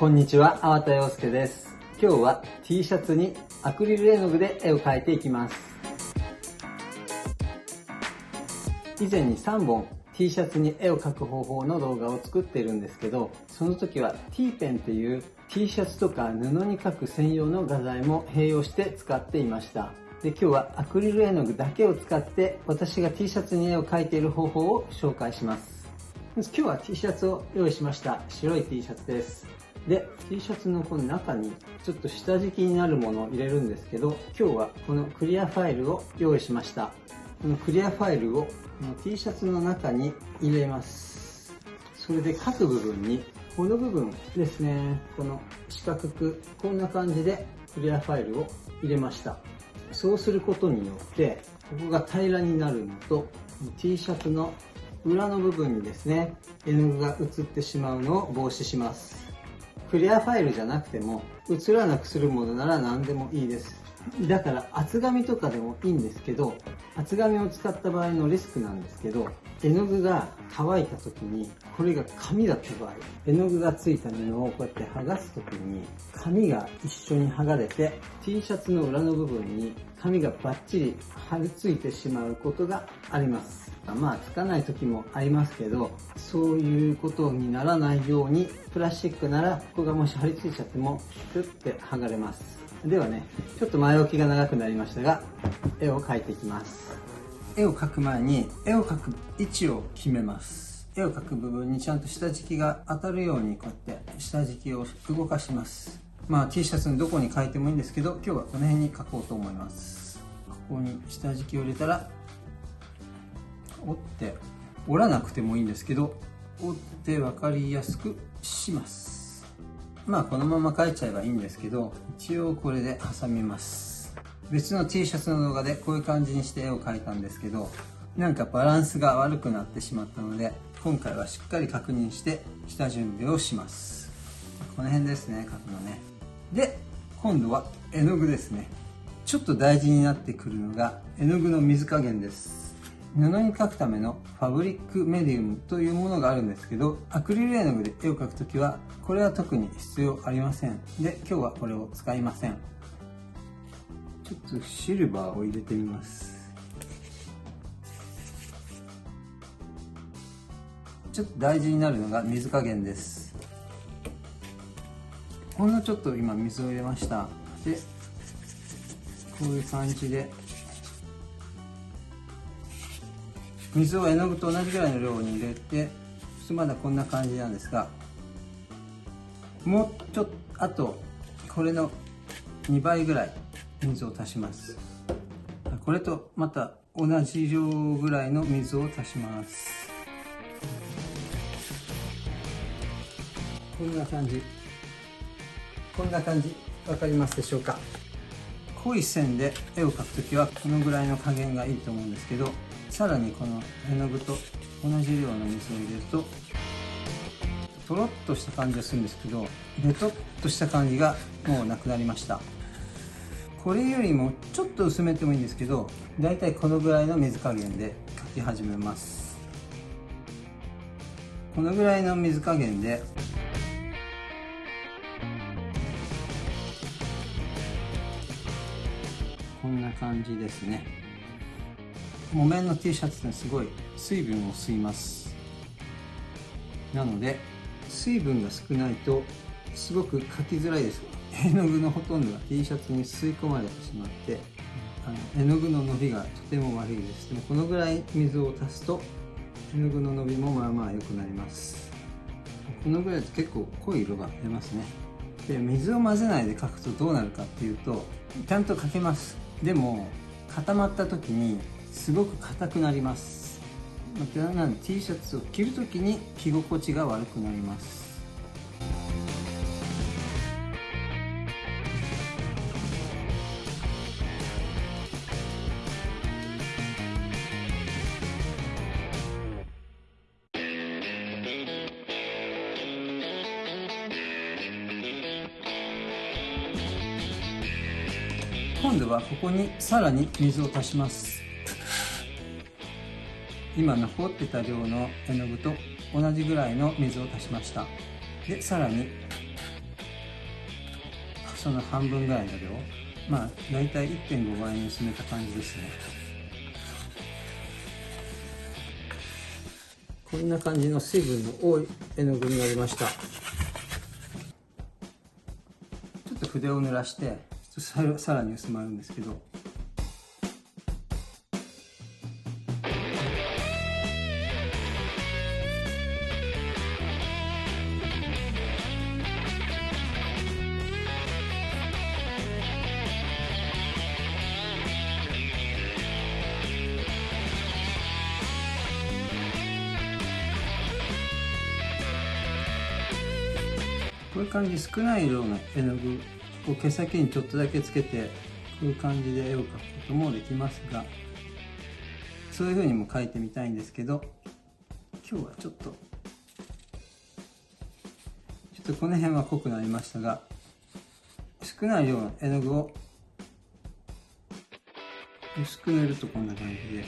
こんにちは、粟田洋介です。今日は T シャツにアクリル絵の具で絵を描いていきます。以前に3本 T シャツに絵を描く方法の動画を作っているんですけど、その時は T ペンっていう T シャツとか布に描く専用の画材も併用して使っていました。で今日はアクリル絵の具だけを使って私が T シャツに絵を描いている方法を紹介します。今日は T シャツを用意しました。白い T シャツです。で T シャツのこの中にちょっと下敷きになるものを入れるんですけど今日はこのクリアファイルを用意しました。このクリアファイルをこの T シャツの中に入れます。それで各部分にこの部分ですね。この四角くこんな感じでクリアファイルを入れました。そうすることによってここが平らになるのと T シャツの裏の部分にですね絵の具が映ってしまうのを防止します。クリアファイルじゃなくても映らなくするものなら何でもいいです。だから厚紙とかでもいいんですけど厚紙を使った場合のリスクなんですけど絵の具が乾いた時にこれが紙だった場合絵の具がついた布をこうやって剥がす時に紙が一緒に剥がれて T シャツの裏の部分に紙がバッチリ貼り付いてしまうことがあります。まあつかない時もありますけどそういうことにならないようにプラスチックならここがもし貼り付いちゃってもピュッて剥がれます。ではねちょっと前置きが長くなりましたが絵を描いていきます。絵を描く前に絵を描く位置を決めます。絵を描く部分にちゃんと下敷きが当たるようにこうやって下敷きを動かします。まあ T シャツのどこに描いてもいいんですけど今日はこの辺に描こうと思います。ここに下敷きを入れたら折って折らなくてもいいんですけど折って分かりやすくします。まあこのまま描いちゃえばいいんですけど一応これで挟みます。別の T シャツの動画でこういう感じにして絵を描いたんですけどなんかバランスが悪くなってしまったので今回はしっかり確認して下準備をします。この辺ですね描くのね。で今度は絵の具ですね。ちょっと大事になってくるのが絵の具の水加減です。布に描くためのファブリックメディウムというものがあるんですけどアクリル絵の具で絵を描くときはこれは特に必要ありません。で今日はこれを使いません。ちょっとシルバーを入れてみます。ちょっと大事になるのが水加減です。ほんのちょっと今水を入れました。でこういう感じで水を絵の具と同じぐらいの量に入れてまだこんな感じなんですがもうちょっとあとこれの2倍ぐらい水を足します。これとまた同じ量ぐらいの水を足します。こんな感じ。こんな感じ。分かりますでしょうか？濃い線で絵を描くときはこのぐらいの加減がいいと思うんですけどさらにこの絵の具と同じ量の水を入れるととろっとした感じがするんですけどベトっとした感じがもうなくなりました。これよりもちょっと薄めてもいいんですけどだいたいこのぐらいの水加減で描き始めます。このぐらいの水加減でこんな感じですね。木綿の T シャツってすごい水分を吸います。なので水分が少ないとすごく描きづらいです。絵の具のほとんどが T シャツに吸い込まれてしまってあの絵の具の伸びがとても悪いです。でもこのぐらい水を足すと絵の具の伸びもまあまあ良くなります。このぐらいだと結構濃い色が出ますね。で水を混ぜないで描くとどうなるかっていうとちゃんと描けます。でも固まった時にすごく硬くなります。またなん T シャツを着るときに着心地が悪くなります。今度はここにさらに水を足します。今残ってた量の絵の具と同じぐらいの水を足しました。でさらにその半分ぐらいの量まあ大体1.5倍に薄めた感じですね。こんな感じの水分の多い絵の具になりました。ちょっと筆を濡らしてさらに薄まるんですけど。感じ少ない量の絵の具を毛先にちょっとだけつけてこういう感じで絵を描くこともできますがそういう風にも描いてみたいんですけど今日はちょっとちょっとこの辺は濃くなりましたが少ない量の絵の具を薄く塗るとこんな感じで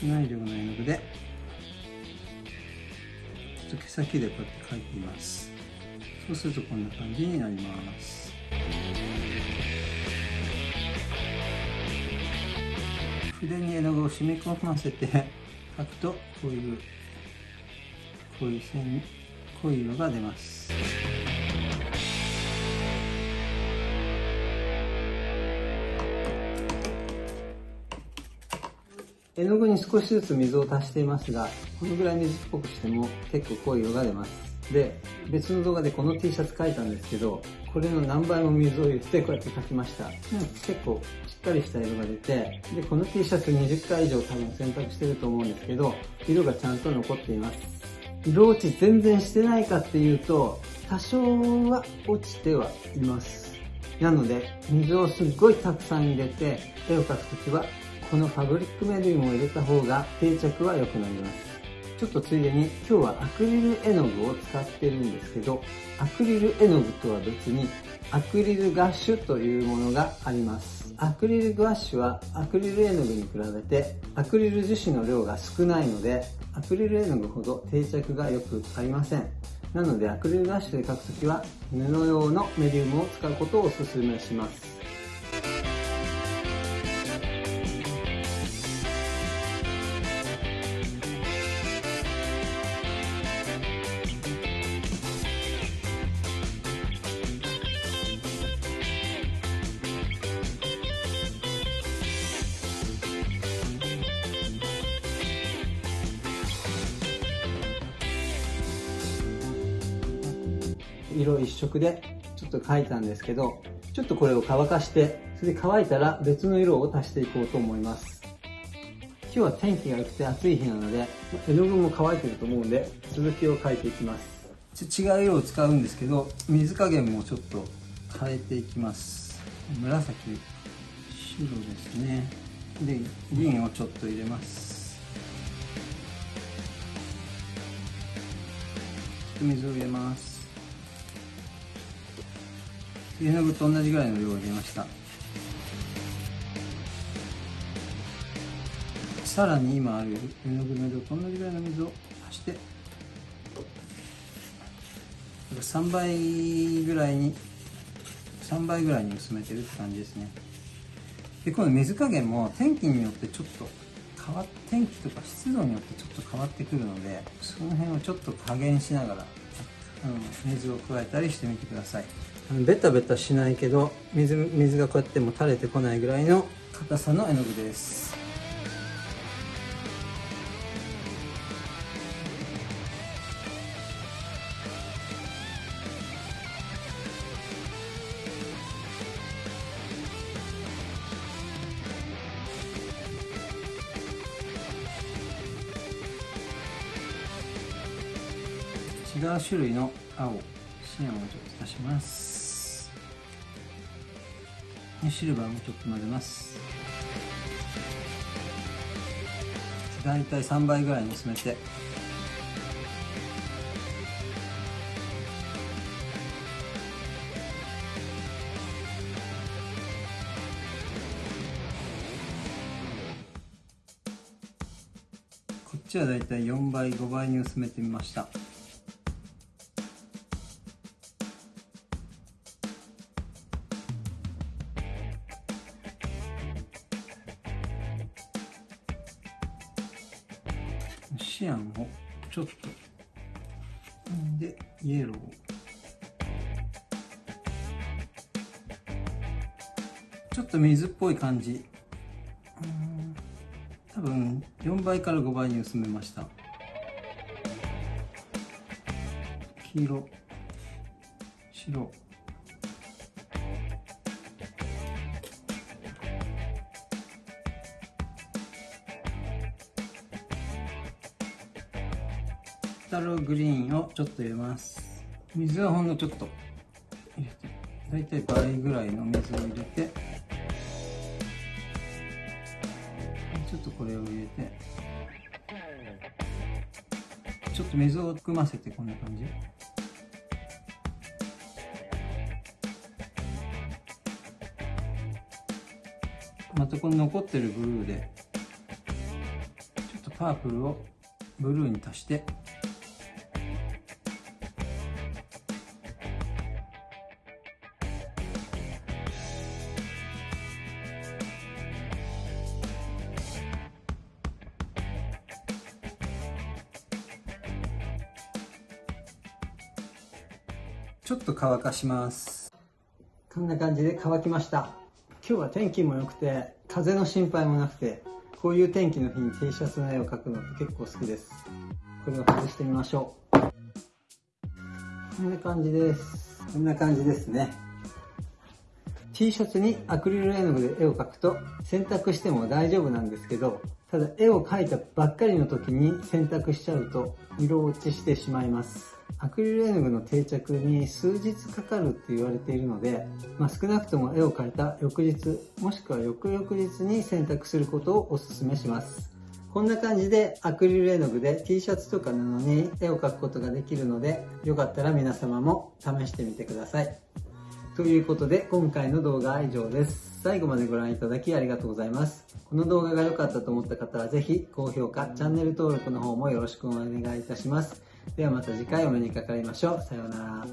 少ない量の絵の具でと毛先でこうやって描いています。そうするとこんな感じになります。筆に絵の具を染み込ませて描くとこういうこういう線濃い色が出ます。絵の具に少しずつ水を足していますが、このぐらい水っぽくしても結構濃い色が出ます。で、別の動画でこの T シャツ描いたんですけど、これの何倍も水を入れてこうやって描きました。結構しっかりした色が出て、で、この T シャツ20回以上多分洗濯してると思うんですけど、色がちゃんと残っています。色落ち全然してないかっていうと、多少は落ちてはいます。なので、水をすっごいたくさん入れて、絵を描くときはこのファブリックメディウムを入れた方が定着は良くなります。ちょっとついでに今日はアクリル絵の具を使ってるんですけど、アクリル絵の具とは別にアクリルガッシュというものがあります。アクリルガッシュはアクリル絵の具に比べてアクリル樹脂の量が少ないのでアクリル絵の具ほど定着が良くありません。なのでアクリルガッシュで描くときは布用のメディウムを使うことをお勧めします。色一色でちょっと描いたんですけど、ちょっとこれを乾かして、それで乾いたら別の色を足していこうと思います。今日は天気が良くて暑い日なので、絵の具も乾いてると思うんで、続きを描いていきます。違う色を使うんですけど、水加減もちょっと変えていきます。紫、白ですね。で、銀をちょっと入れます。水を入れます。絵の具と同じぐらいの量を入れました。さらに今ある絵の具の量と同じぐらいの水を足して3倍ぐらいに3倍ぐらいに薄めてるって感じですね。でこの水加減も天気によってちょっと変わ天気とか湿度によってちょっと変わってくるのでその辺をちょっと加減しながらうん。水を加えたりしてみてください。ベタベタしないけど水水がこうやっても垂れてこないぐらいの硬さの絵の具です。う種類の青シアンをちょっと足します。シルバーもちょっと混ぜます。大体3倍ぐらいに薄めて。こっちはだいたい4倍5倍に薄めてみました。シアンをちょっと。でイエロー。ちょっと水っぽい感じ。多分4倍から5倍に薄めました。黄色。白。タログリーンをちょっと入れます。水はほんのちょっと。入れて大体倍ぐらいの水を入れてちょっとこれを入れて。ちょっと水を含ませてこんな感じ。またこの残ってるブルーでちょっとパープルをブルーに足して。ちょっと乾かします。こんな感じで乾きました。今日は天気も良くて風の心配もなくてこういう天気の日に T シャツの絵を描くのって結構好きです。これを外してみましょう。こんな感じです。こんな感じですね。T シャツにアクリル絵の具で絵を描くと洗濯しても大丈夫なんですけどただ絵を描いたばっかりの時に洗濯しちゃうと色落ちしてしまいますアクリル絵の具の定着に数日かかるって言われているので、まあ、少なくとも絵を描いた翌日もしくは翌々日に洗濯することをお勧めします。こんな感じでアクリル絵の具で T シャツとか布に絵を描くことができるのでよかったら皆様も試してみてください。ということで今回の動画は以上です。最後までご覧いただきありがとうございます。この動画が良かったと思った方はぜひ高評価チャンネル登録の方もよろしくお願いいたします。ではまた次回お目にかかりましょう。さようなら。